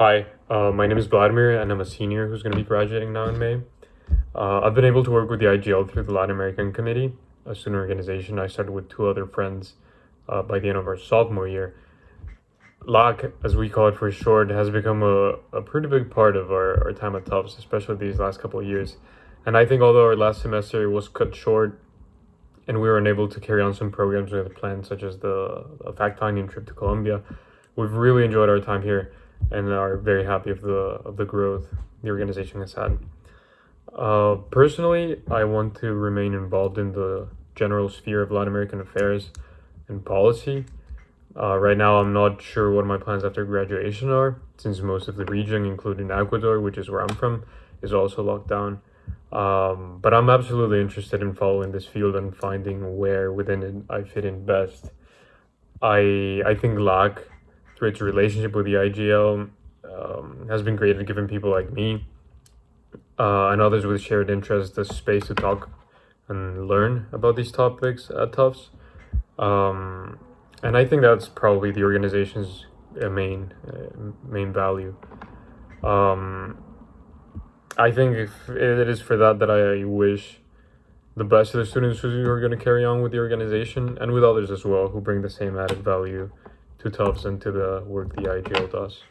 Hi, uh, my name is Vladimir, and I'm a senior who's going to be graduating now in May. Uh, I've been able to work with the IGL through the Latin American Committee, a student organization I started with two other friends uh, by the end of our sophomore year. LAC, as we call it for short, has become a, a pretty big part of our, our time at Tufts, especially these last couple of years. And I think although our last semester was cut short and we were unable to carry on some programs we had planned, such as the fact-finding trip to Colombia, we've really enjoyed our time here and are very happy of the of the growth the organization has had. Uh, personally, I want to remain involved in the general sphere of Latin American affairs and policy. Uh, right now, I'm not sure what my plans after graduation are, since most of the region, including Ecuador, which is where I'm from, is also locked down. Um, but I'm absolutely interested in following this field and finding where within it I fit in best. I I think LAC through its relationship with the IGL um, has been great at giving people like me uh, and others with shared interests the space to talk and learn about these topics at Tufts. Um, and I think that's probably the organization's uh, main uh, main value. Um, I think if it is for that that I wish the best of the students who are going to carry on with the organization and with others as well who bring the same added value to Tufts and to the work the IGL does.